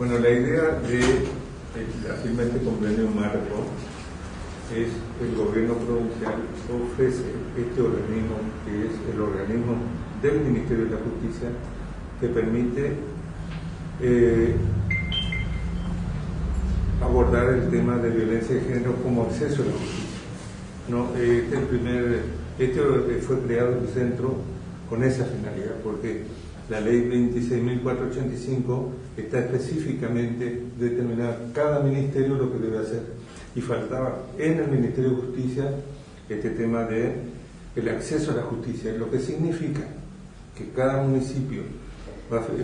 Bueno, la idea de de este convenio marco es que el gobierno provincial ofrece este organismo, que es el organismo del Ministerio de la Justicia, que permite eh, abordar el tema de violencia de género como acceso a la justicia. No, este, primer, este fue creado el centro con esa finalidad, porque la ley 26.485 está específicamente determinada cada ministerio lo que debe hacer. Y faltaba en el Ministerio de Justicia este tema de el acceso a la justicia, lo que significa que cada municipio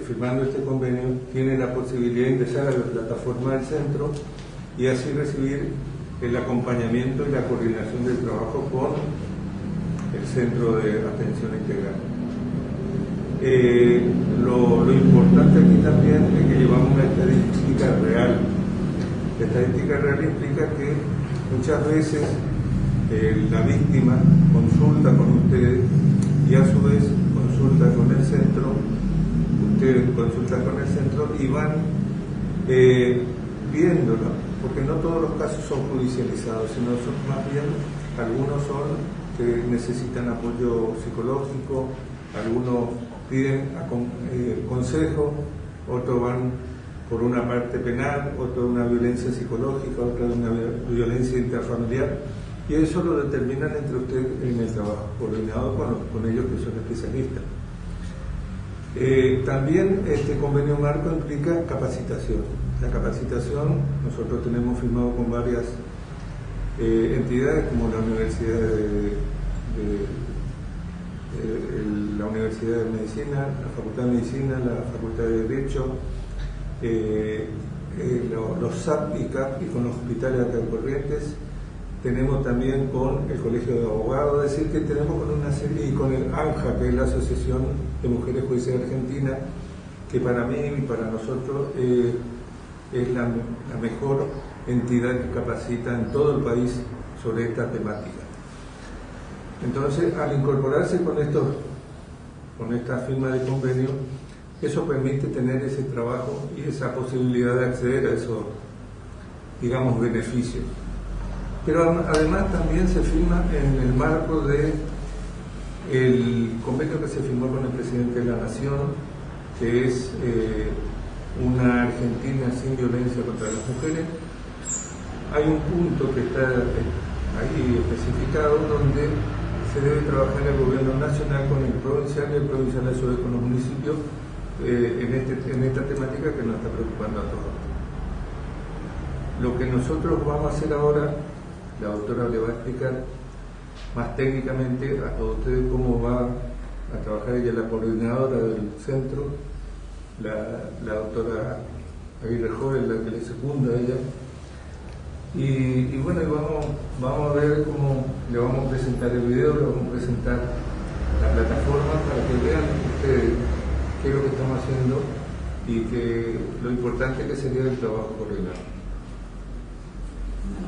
firmando este convenio tiene la posibilidad de ingresar a la plataforma del centro y así recibir el acompañamiento y la coordinación del trabajo con el Centro de Atención Integral. Eh, lo, importante aquí también es que llevamos una estadística real. La estadística real implica que muchas veces eh, la víctima consulta con ustedes y a su vez consulta con el centro, ustedes consultan con el centro y van eh, viéndolo porque no todos los casos son judicializados, sino son más bien, algunos son que necesitan apoyo psicológico, algunos piden eh, consejo, otros van por una parte penal, otro una violencia psicológica, otra una violencia intrafamiliar, y eso lo determinan entre ustedes en el trabajo, coordinado con, con ellos que son especialistas. Eh, también este convenio marco implica capacitación. La capacitación, nosotros tenemos firmado con varias eh, entidades como la Universidad de, la Universidad de Medicina, la Facultad de Medicina, la Facultad de Derecho, eh, los SAP y CAP y con los hospitales acá en Corrientes, tenemos también con el Colegio de Abogados, es decir, que tenemos con una serie, y con el ANJA, que es la Asociación de Mujeres Judiciales Argentinas, que para mí y para nosotros eh, es la, mejor entidad que capacita en todo el país sobre esta temática. Entonces, al incorporarse con, esto, con esta firma de convenio, eso permite tener ese trabajo y esa posibilidad de acceder a esos, digamos, beneficios. Pero además también se firma en el marco de convenio que se firmó con el presidente de la Nación, que es eh, una Argentina sin violencia contra las mujeres. Hay un punto que está eh, ahí especificado donde debe trabajar el gobierno nacional con el provincial y el provincial a su vez con los municipios eh, en, este, en esta temática que nos está preocupando a todos. Lo que nosotros vamos a hacer ahora la doctora le va a explicar más técnicamente a todos ustedes cómo va a trabajar ella, la coordinadora del centro, la, doctora Aguirre Joven, la que le secunda a ella. Y, bueno, vamos, vamos a ver cómo le vamos a presentar el video, le vamos a presentar la plataforma para que vean ustedes qué es lo que estamos haciendo y que lo importante que sería el trabajo coordinado.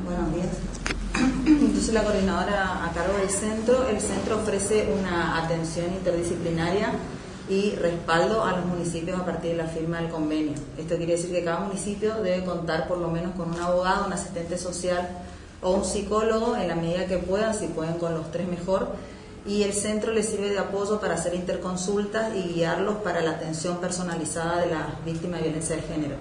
buenos días. Entonces la coordinadora a cargo del centro, el centro ofrece una atención interdisciplinaria y respaldo a los municipios a partir de la firma del convenio. Esto quiere decir que cada municipio debe contar por lo menos con un abogado, un asistente social o un psicólogo en la medida que puedan, si pueden con los tres mejor, y el centro les sirve de apoyo para hacer interconsultas y guiarlos para la atención personalizada de las víctimas de violencia de género.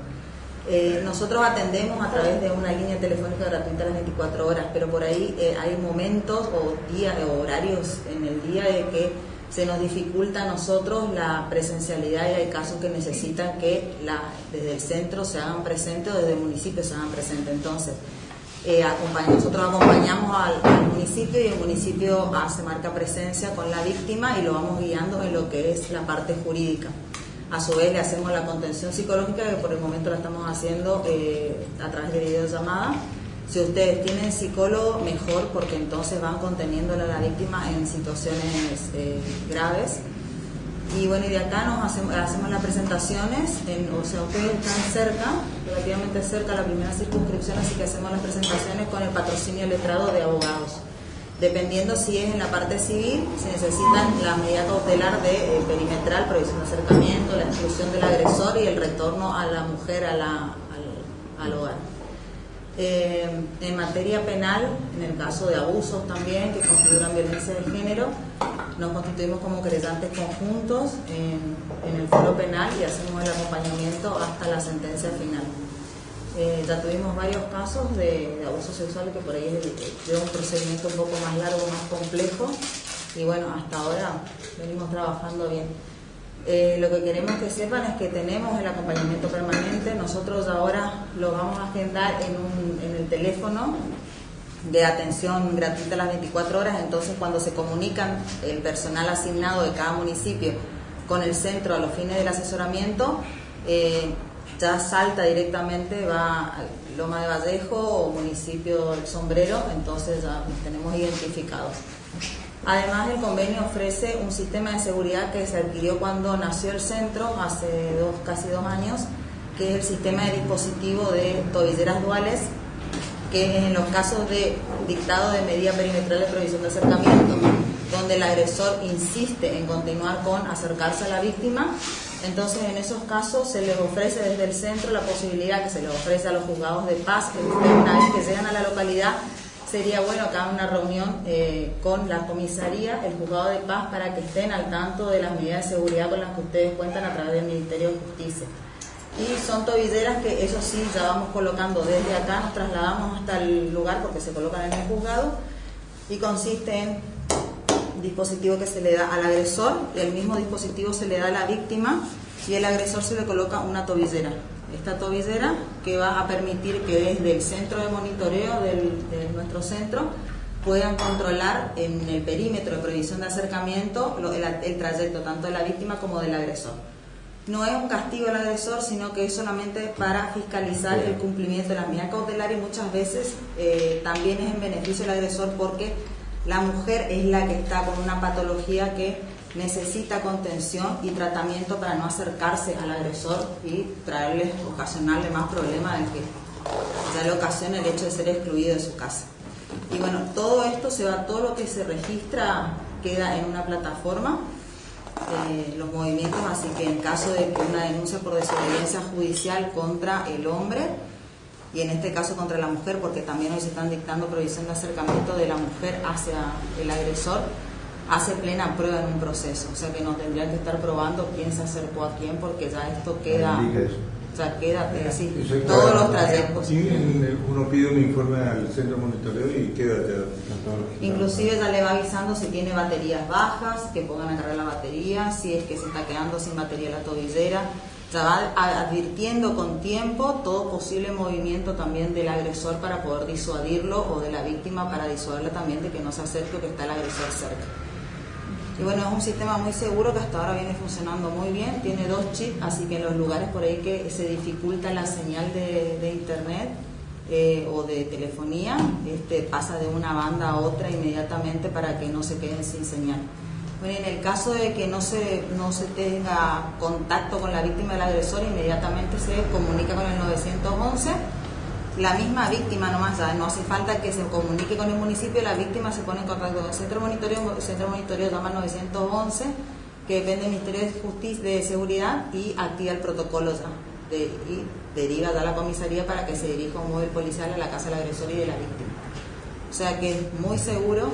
Eh, nosotros atendemos a través de una línea telefónica gratuita las 24 horas, pero por ahí eh, hay momentos o días o horarios en el día de que se nos dificulta a nosotros la presencialidad y hay casos que necesitan que desde el centro se hagan presentes o desde el municipio se hagan presentes. Entonces, eh, nosotros acompañamos al, municipio y el municipio hace marca presencia con la víctima y lo vamos guiando en lo que es la parte jurídica. A su vez le hacemos la contención psicológica que por el momento la estamos haciendo eh, a través de videollamada. Si ustedes tienen psicólogo, mejor porque entonces van conteniéndole a la víctima en situaciones eh, graves. Y bueno, y de acá nos hacemos, hacemos las presentaciones, en, o sea, ustedes están cerca, relativamente cerca a la primera circunscripción, así que hacemos las presentaciones con el patrocinio letrado de abogados. Dependiendo si es en la parte civil, se necesitan la medida cautelar de eh, perimetral, provisión de acercamiento, la exclusión del agresor y el retorno a la mujer a la, al, hogar. Eh, en materia penal, en el caso de abusos también que configuran violencia de género, nos constituimos como creyentes conjuntos en, el foro penal y hacemos el acompañamiento hasta la sentencia final. Eh, ya tuvimos varios casos de, abuso sexual que por ahí lleva un procedimiento un poco más largo, más complejo y bueno, hasta ahora venimos trabajando bien. Eh, lo que queremos que sepan es que tenemos el acompañamiento permanente, nosotros ahora lo vamos a agendar en, un, en el teléfono de atención gratuita las 24 horas, entonces cuando se comunican el personal asignado de cada municipio con el centro a los fines del asesoramiento, eh, ya salta directamente, va a Loma de Vallejo o municipio del Sombrero, entonces ya nos tenemos identificados. Además, el convenio ofrece un sistema de seguridad que se adquirió cuando nació el centro, hace dos, casi dos años, que es el sistema de dispositivo de tobilleras duales, que en los casos de dictado de medida perimetral de provisión de acercamiento, donde el agresor insiste en continuar con acercarse a la víctima, entonces, en esos casos se les ofrece desde el centro la posibilidad que se les ofrece a los juzgados de paz, que una vez que llegan a la localidad, sería bueno que una reunión eh, con la comisaría, el juzgado de paz, para que estén al tanto de las medidas de seguridad con las que ustedes cuentan a través del Ministerio de Justicia. Y son tobilleras que eso sí, ya vamos colocando desde acá, nos trasladamos hasta el lugar porque se colocan en el juzgado y consiste en dispositivo que se le da al agresor, el mismo dispositivo se le da a la víctima y el agresor se le coloca una tobillera. Esta tobillera que va a permitir que desde el centro de monitoreo de nuestro centro puedan controlar en el perímetro de prohibición de acercamiento el, trayecto tanto de la víctima como del agresor. No es un castigo al agresor, sino que es solamente para fiscalizar el cumplimiento de la medida cautelar y muchas veces eh, también es en beneficio del agresor porque la mujer es la que está con una patología que necesita contención y tratamiento para no acercarse al agresor y traerle, ocasionarle más problemas del que ya le ocasiona el hecho de ser excluido de su casa. Y bueno, todo esto se va, todo lo que se registra queda en una plataforma, eh, los movimientos, así que en caso de una denuncia por desobediencia judicial contra el hombre, y en este caso contra la mujer, porque también hoy se están dictando provisión de acercamiento de la mujer hacia el agresor, hace plena prueba en un proceso. O sea que no tendrían que estar probando quién se acercó a quién, porque ya esto queda. O sea, queda, sí, todos los trayectos. Y uno pide un informe al centro de monitoreo y queda Inclusive ya le va avisando si tiene baterías bajas, que pongan a cargar la batería, si es que se está quedando sin batería la tobillera se va advirtiendo con tiempo todo posible movimiento también del agresor para poder disuadirlo o de la víctima para disuadirla también de que no se acerque o que está el agresor cerca. Y bueno, es un sistema muy seguro que hasta ahora viene funcionando muy bien, tiene dos chips, así que en los lugares por ahí que se dificulta la señal de, internet eh, o de telefonía, este, pasa de una banda a otra inmediatamente para que no se queden sin señal. Bueno, en el caso de que no se, no se tenga contacto con la víctima del agresor, inmediatamente se comunica con el 911. La misma víctima nomás, ya no hace falta que se comunique con el municipio, la víctima se pone en contacto con el centro monitoreo, el centro monitoreo llama 911, que depende del Ministerio de Justicia de Seguridad y activa el protocolo ya. Y deriva a la comisaría para que se dirija un móvil policial a la casa del agresor y de la víctima. O sea que es muy seguro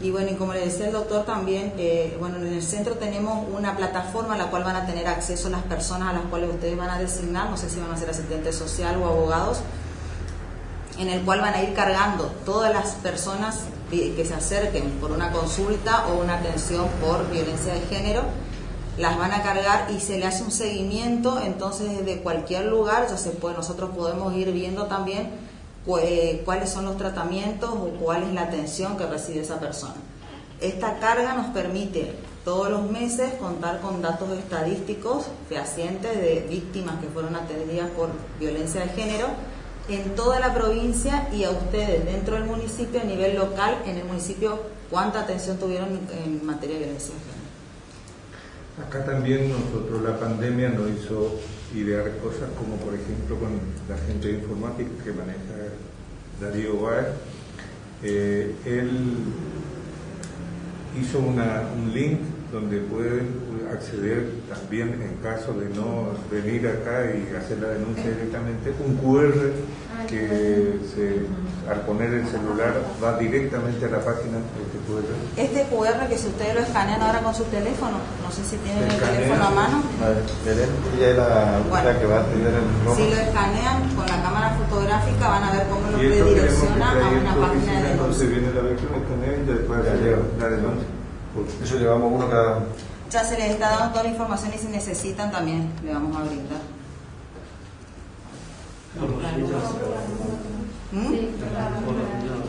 y bueno, y como le decía el doctor también, eh, bueno, en el centro tenemos una plataforma a la cual van a tener acceso las personas a las cuales ustedes van a designar, no sé si van a ser asistentes social o abogados, en el cual van a ir cargando todas las personas que se acerquen por una consulta o una atención por violencia de género, las van a cargar y se le hace un seguimiento, entonces desde cualquier lugar ya se puede, nosotros podemos ir viendo también cuáles son los tratamientos o cuál es la atención que recibe esa persona. Esta carga nos permite todos los meses contar con datos estadísticos fehacientes de víctimas que fueron atendidas por violencia de género en toda la provincia y a ustedes dentro del municipio a nivel local, en el municipio, cuánta atención tuvieron en materia de violencia. Acá también nosotros la pandemia nos hizo idear cosas como por ejemplo con la gente de informática que maneja Darío Báez. Eh, él hizo una, un link donde pueden acceder también en caso de no venir acá y hacer la denuncia directamente, un QR que se, al poner el celular va directamente a la página de este QR. Este QR que si ustedes lo escanean ahora con su teléfono, no sé si tienen el teléfono a mano. La, Bueno. que va a el rojo. Si lo escanean con la cámara fotográfica van a ver cómo lo redirecciona a una página de Entonces denuncia. viene la versión, escanea y después la denuncia. Eso llevamos uno cada... Ya se les está dando toda la información y si necesitan también le vamos a brindar. ¿Mm?